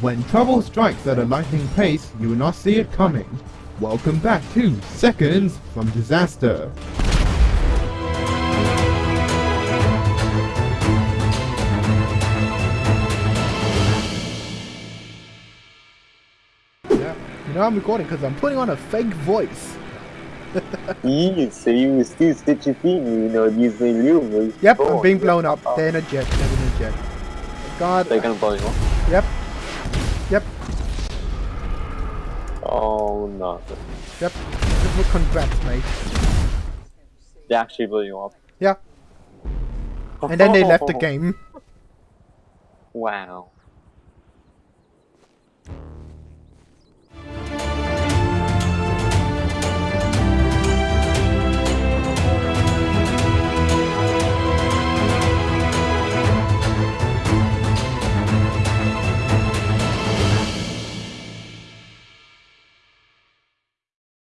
When trouble strikes at a lightning pace, you will not see it coming. Welcome back to Seconds from Disaster. Yeah. You know I'm recording because I'm putting on a fake voice. Eee, so you still schizophrenia, you know, using your voice. Yep, I'm Oh, being yeah. blown up. Oh, They're in a jet. They're in a jet. God. They're gonna blow you up. Yep. Yep. Oh no. Yep. Well, Congrats, mate. They actually blew you up. Yeah. And then they left the game. Wow.